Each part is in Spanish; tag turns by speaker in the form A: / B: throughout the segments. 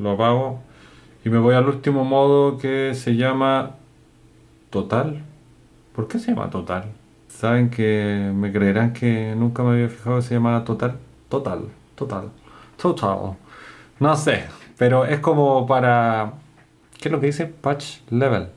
A: lo apago y me voy al último modo que se llama total. ¿Por qué se llama total? ¿Saben que me creerán que nunca me había fijado que se llamaba total? Total, total, total. No sé, pero es como para... ¿Qué es lo que dice? Patch level.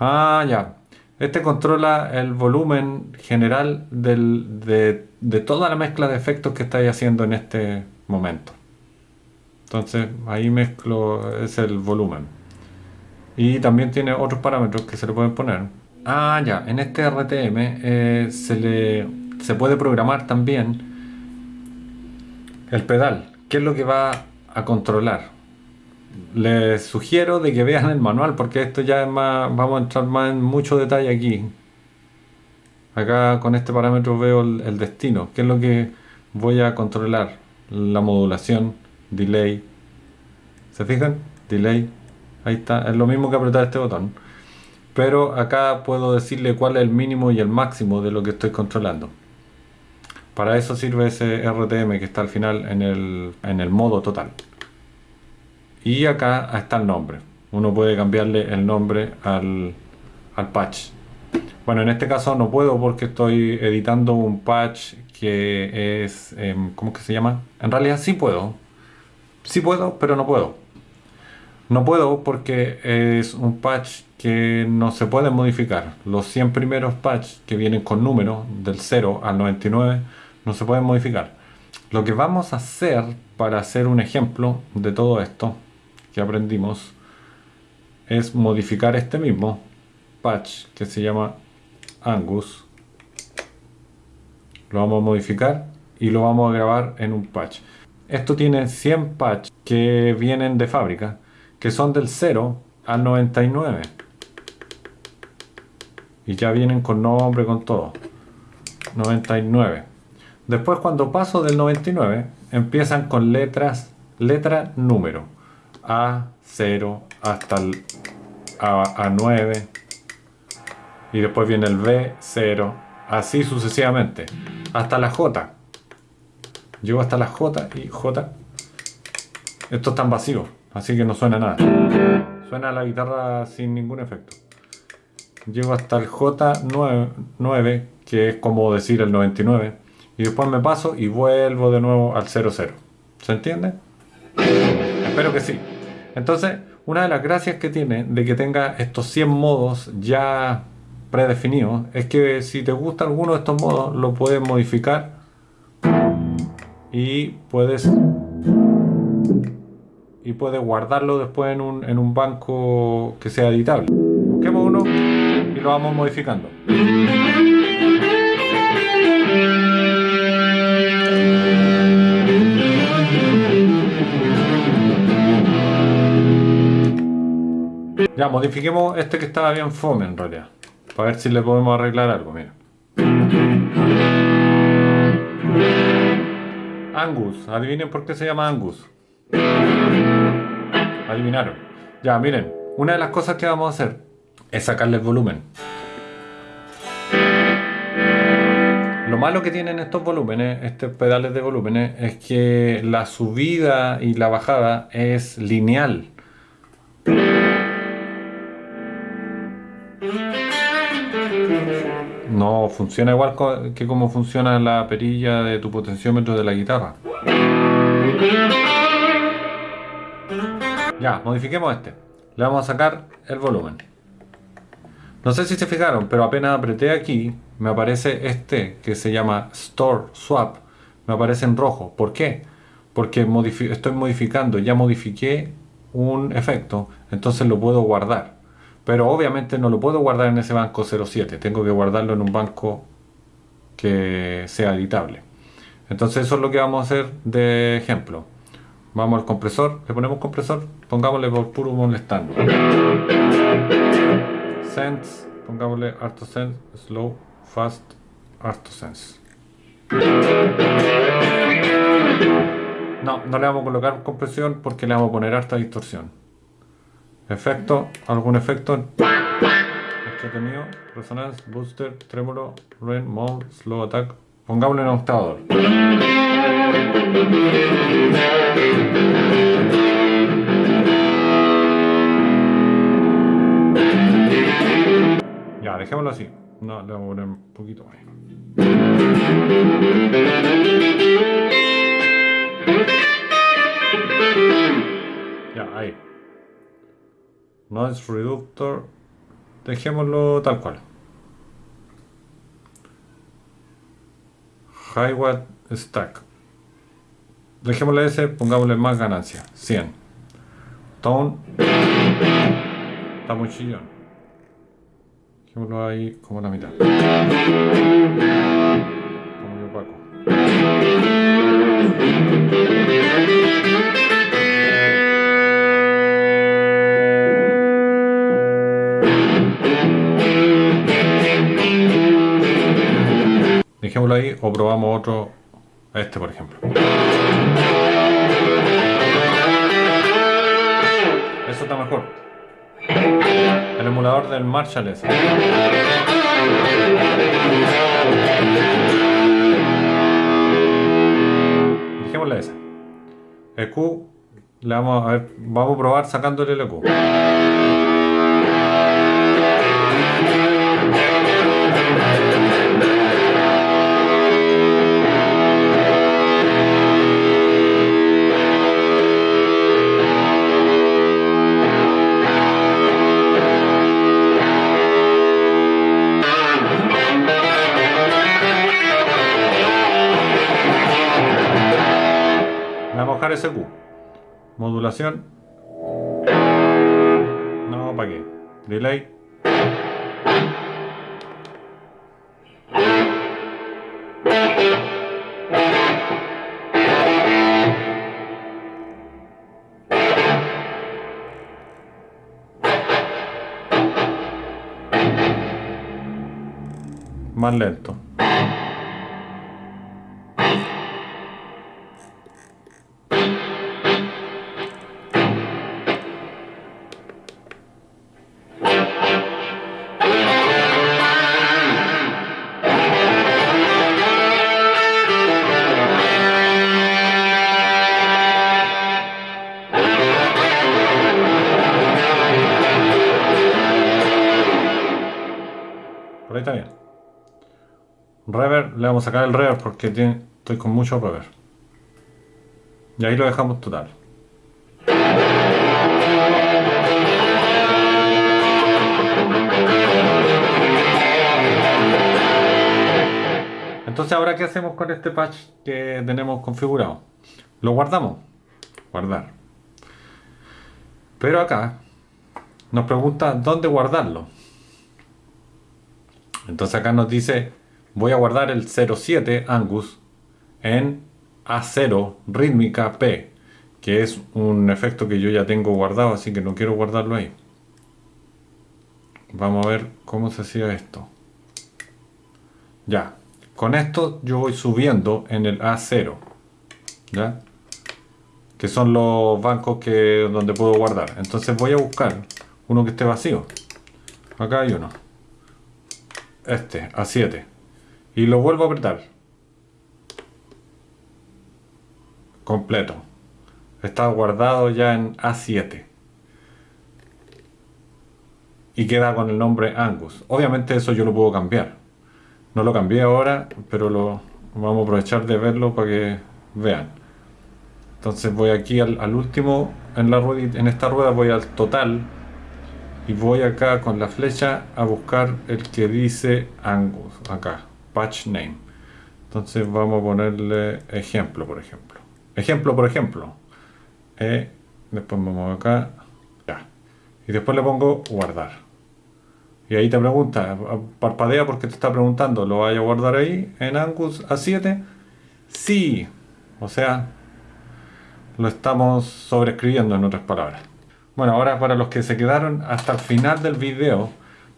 A: Ah, ya. Este controla el volumen general de, de toda la mezcla de efectos que estáis haciendo en este momento. Entonces ahí mezclo, es el volumen. Y también tiene otros parámetros que se le pueden poner. Ah, ya, en este RTM eh, se, le, se puede programar también el pedal, qué es lo que va a controlar. Les sugiero de que vean el manual porque esto ya es más, vamos a entrar más en mucho detalle aquí. Acá con este parámetro veo el destino, qué es lo que voy a controlar. La modulación, delay. ¿Se fijan? Delay. Ahí está. Es lo mismo que apretar este botón. Pero acá puedo decirle cuál es el mínimo y el máximo de lo que estoy controlando. Para eso sirve ese RTM que está al final en el, modo total. Y acá está el nombre. Uno puede cambiarle el nombre al, patch. Bueno, en este caso no puedo porque estoy editando un patch que es... Em, ¿Cómo que se llama? En realidad sí puedo. Sí puedo, pero no puedo. No puedo porque es un patch que no se puede modificar. Los 100 primeros patches que vienen con número del 0 al 99 no se pueden modificar. Lo que vamos a hacer para hacer un ejemplo de todo esto que aprendimos es modificar este mismo patch que se llama Angus. Lo vamos a modificar y lo vamos a grabar en un patch. Esto tiene 100 patches que vienen de fábrica, que son del 0 al 99. Y ya vienen con nombre, con todo. 99. Después cuando paso del 99, empiezan con letras, letra número. A, 0, hasta el A, 9. Y después viene el B, 0. Así sucesivamente. Hasta la J. Llego hasta la J y J. Estos están vacíos, así que no suena nada. Suena la guitarra sin ningún efecto. Llego hasta el J9, que es como decir el 99. Y después me paso y vuelvo de nuevo al 00. ¿Se entiende? Espero que sí. Entonces, una de las gracias que tiene de que tenga estos 100 modos ya predefinidos es que si te gusta alguno de estos modos lo puedes modificar y puedes y puedes guardarlo después en un, en un banco que sea editable. Busquemos uno y lo vamos modificando. Ya, modifiquemos este que estaba bien fome en realidad. Para ver si le podemos arreglar algo, mira. Angus. Adivinen por qué se llama Angus. Adivinaron. Ya, miren. Una de las cosas que vamos a hacer es sacarle el volumen. Lo malo que tienen estos volúmenes, estos pedales de volúmenes, es que la subida y la bajada es lineal. No funciona igual que como funciona la perilla de tu potenciómetro de la guitarra. Ya, modifiquemos este. Le vamos a sacar el volumen. No sé si se fijaron, pero apenas apreté aquí, me aparece este que se llama Store Swap. Me aparece en rojo. ¿Por qué? Porque estoy modificando, ya modifiqué un efecto, entonces lo puedo guardar pero obviamente no lo puedo guardar en ese banco 07, tengo que guardarlo en un banco que sea editable. Entonces eso es lo que vamos a hacer de ejemplo. Vamos al compresor, le ponemos compresor, pongámosle por puro molestando. Sense, pongámosle ArtoSense, Slow, Fast, ArtoSense. No, no le vamos a colocar compresión porque le vamos a poner harta distorsión. Efecto, algún efecto. Entretenido, resonance, booster, trémolo, rain, mount, slow attack. Pongámoslo en octador. Ya, dejémoslo así. No, le voy a poner un poquito más. Ya, ahí. Noise Reductor. Dejémoslo tal cual. High Watt Stack. Dejémosle ese, pongámosle más ganancia. 100. Tone. Está muy chillón. Dejémoslo ahí como la mitad. Dejémoslo ahí o probamos otro, este por ejemplo. Eso está mejor. El emulador del Marshall ese. Dejémosle ese. El Q le vamos a ver, vamos a probar sacándole el EQ. No, ¿para qué? Delay. Más lento. Reverb, le vamos a sacar el reverb porque tiene- estoy con mucho reverb. Y ahí lo dejamos total. Entonces ahora qué hacemos con este patch que tenemos configurado? Lo guardamos. Guardar. Pero acá nos pregunta dónde guardarlo. Entonces acá nos dice, voy a guardar el 07 Angus en A0 rítmica P, que es un efecto que yo ya tengo guardado, así que no quiero guardarlo ahí. Vamos a ver cómo se hacía esto. Ya, con esto yo voy subiendo en el A0, ¿ya? Que son los bancos que, donde puedo guardar. Entonces voy a buscar uno que esté vacío. Acá hay uno este, A7 y lo vuelvo a apretar. Completo. Está guardado ya en A7 y queda con el nombre Angus. Obviamente eso yo lo puedo cambiar. No lo cambié ahora pero lo vamos a aprovechar de verlo para que vean. Entonces voy aquí al, al último en la rueda en esta rueda voy al total y voy acá con la flecha a buscar el que dice Angus acá patch name. Entonces vamos a ponerle ejemplo por ejemplo. Ejemplo por ejemplo. Eh, después vamos acá ya. Y después le pongo guardar. Y ahí te pregunta parpadea porque te está preguntando lo vaya a guardar ahí en Angus A7 sí. O sea lo estamos sobreescribiendo en otras palabras. Bueno, ahora para los que se quedaron hasta el final del video,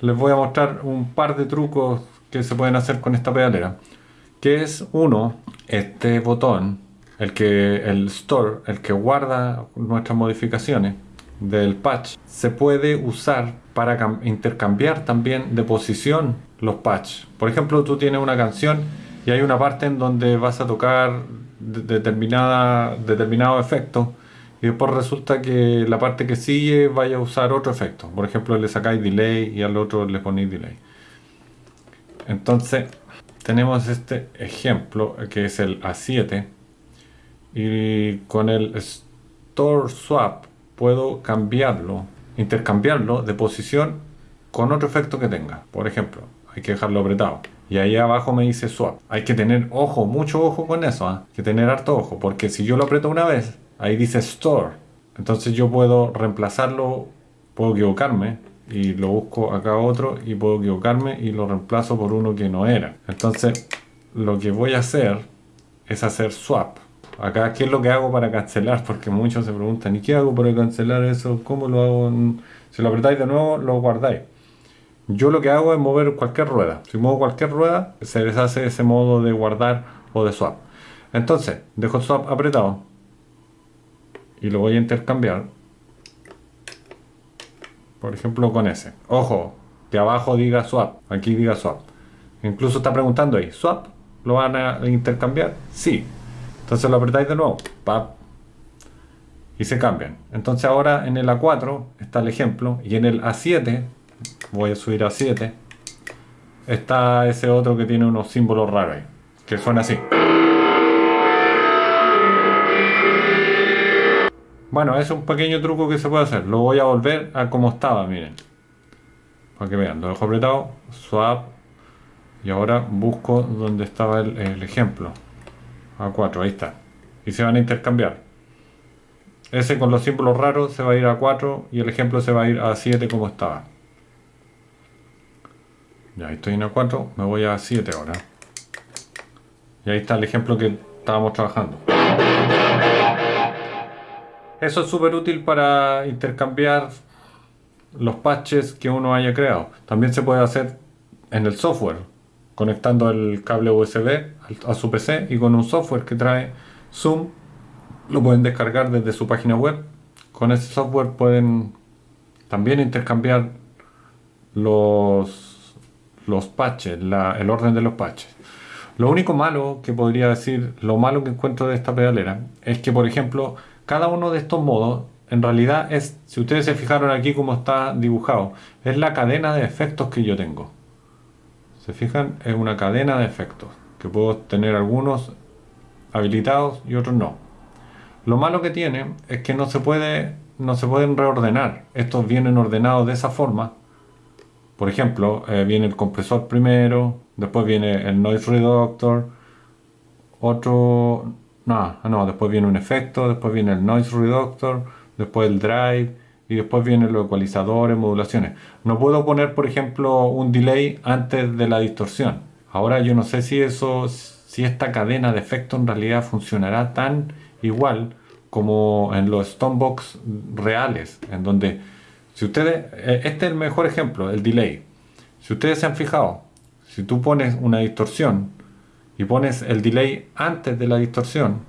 A: les voy a mostrar un par de trucos que se pueden hacer con esta pedalera. Que es uno, este botón, el que el store, el que guarda nuestras modificaciones del patch, se puede usar para cam- intercambiar también de posición los patch. Por ejemplo, tú tienes una canción y hay una parte en donde vas a tocar de- determinada, determinado efecto y después resulta que la parte que sigue vaya a usar otro efecto. Por ejemplo, le sacáis delay y al otro le ponéis delay. Entonces, tenemos este ejemplo que es el A7 y con el Store Swap puedo cambiarlo, intercambiarlo de posición con otro efecto que tenga. Por ejemplo, hay que dejarlo apretado. Y ahí abajo me dice swap. Hay que tener ojo, mucho ojo con eso. ¿ah? Hay que tener harto ojo. Porque si yo lo aprieto una vez, ahí dice store. Entonces yo puedo reemplazarlo, puedo equivocarme y lo busco acá otro y puedo equivocarme y lo reemplazo por uno que no era. Entonces lo que voy a hacer es hacer swap. Acá, ¿qué es lo que hago para cancelar? Porque muchos se preguntan, ¿y qué hago para cancelar eso? ¿Cómo lo hago? Si lo apretáis de nuevo, lo guardáis. Yo lo que hago es mover cualquier rueda. Si muevo cualquier rueda, se deshace ese modo de guardar o de swap. Entonces, dejo swap apretado y lo voy a intercambiar. Por ejemplo, con ese. Ojo, que abajo diga swap, aquí diga swap. Incluso está preguntando ahí, ¿swap? ¿Lo van a intercambiar? Sí. Entonces lo apretáis de nuevo, y se cambian. Entonces ahora en el A4 está el ejemplo y en el A7 voy a subir a 7 está ese otro que tiene unos símbolos raros ahí, que suena así bueno, es un pequeño truco que se puede hacer. Lo voy a volver a como estaba, miren. Para que vean, lo dejo apretado swap y ahora busco donde estaba el, ejemplo. A4, ahí está. Y se van a intercambiar. Ese con los símbolos raros se va a ir a 4 y el ejemplo se va a ir a 7 como estaba. Ya estoy en el 4, me voy a 7 ahora. Y ahí está el ejemplo que estábamos trabajando. Eso es súper útil para intercambiar los patches que uno haya creado. También se puede hacer en el software, conectando el cable USB a su PC y con un software que trae Zoom, lo pueden descargar desde su página web. Con ese software pueden también intercambiar los los patches, el orden de los patches. Lo único malo que podría decir, lo malo que encuentro de esta pedalera, es que por ejemplo, cada uno de estos modos, en realidad es, si ustedes se fijaron aquí como está dibujado, es la cadena de efectos que yo tengo. ¿Se fijan? Es una cadena de efectos, que puedo tener algunos habilitados y otros no. Lo malo que tiene es que no se puede no se pueden reordenar. Estos vienen ordenados de esa forma por ejemplo, eh, viene el compresor primero, después viene el noise reductor, otro, no, no, después viene un efecto, después viene el noise reductor, después el drive y después vienen los ecualizadores, modulaciones. No puedo poner, por ejemplo, un delay antes de la distorsión. Ahora yo no sé si eso, si esta cadena de efectos en realidad funcionará tan igual como en los Stonebox reales, en donde si ustedes, eh, este es el mejor ejemplo, el delay. Si ustedes se han fijado, si tú pones una distorsión y pones el delay antes de la distorsión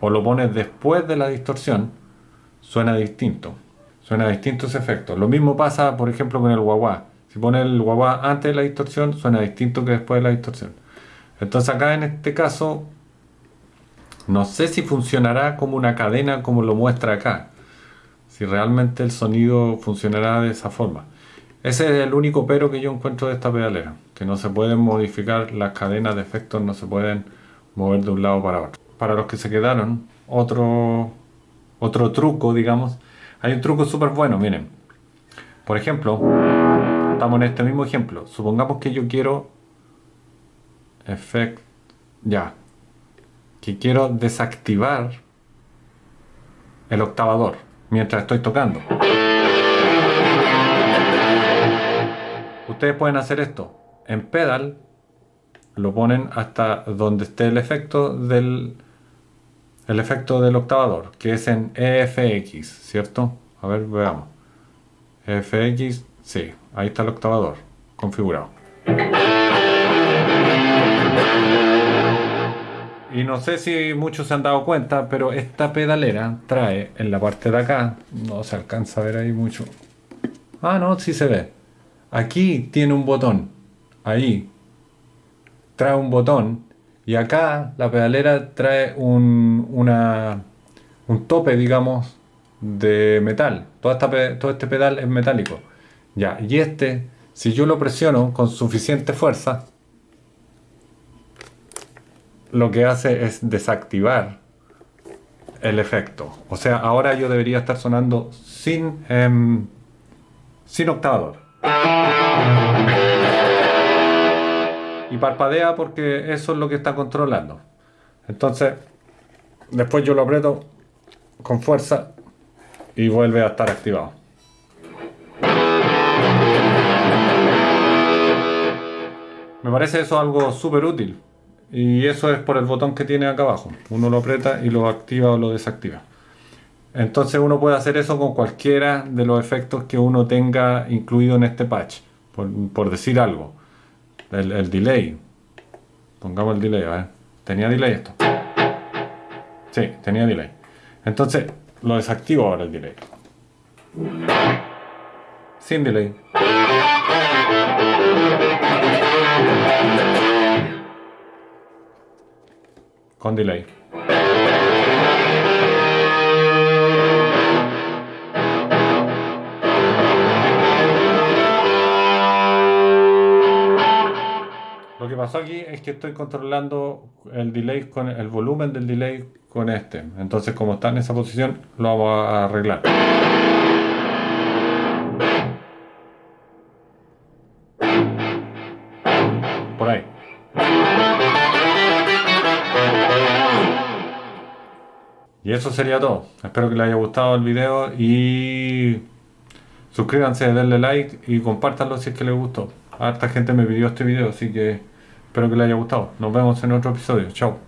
A: o lo pones después de la distorsión, suena distinto. Suena distinto ese efecto. Lo mismo pasa, por ejemplo, con el wah Si pones el wah antes de la distorsión, suena distinto que después de la distorsión. Entonces acá en este caso, no sé si funcionará como una cadena como lo muestra acá si realmente el sonido funcionará de esa forma. Ese es el único pero que yo encuentro de esta pedalera, que no se pueden modificar las cadenas de efectos, no se pueden mover de un lado para otro. Para los que se quedaron, otro, otro truco, digamos, hay un truco súper bueno, miren. Por ejemplo, estamos en este mismo ejemplo. Supongamos que yo quiero efecto, ya, que quiero desactivar el octavador mientras estoy tocando. Ustedes pueden hacer esto en pedal, lo ponen hasta donde esté el efecto del el efecto del octavador, que es en EFX, ¿cierto? A ver, veamos. EFX, sí, ahí está el octavador configurado. Y no sé si muchos se han dado cuenta, pero esta pedalera trae en la parte de acá, no se alcanza a ver ahí mucho. Ah, no, sí se ve. Aquí tiene un botón, ahí. Trae un botón y acá la pedalera trae un, una, un tope, digamos, de metal. Esta, todo este pedal es metálico. Ya, y este, si yo lo presiono con suficiente fuerza, lo que hace es desactivar el efecto. O sea, ahora yo debería estar sonando sin, em, sin octavador. Y parpadea porque eso es lo que está controlando. Entonces, después yo lo aprieto con fuerza y vuelve a estar activado. Me parece eso algo súper útil. Y eso es por el botón que tiene acá abajo. Uno lo aprieta y lo activa o lo desactiva. Entonces uno puede hacer eso con cualquiera de los efectos que uno tenga incluido en este patch. Por, decir algo. El, el, delay. Pongamos el delay, a ver. ¿Tenía delay esto? Sí, tenía delay. Entonces lo desactivo ahora el delay. Sin delay. con delay. Aquí es que estoy controlando el delay con el volumen del delay con este. Entonces como está en esa posición lo vamos a arreglar. Por ahí. Y eso sería todo. Espero que les haya gustado el video y suscríbanse, denle like y compártanlo si es que les gustó. Harta gente me pidió este video, así que espero que les haya gustado. Nos vemos en otro episodio. Chao.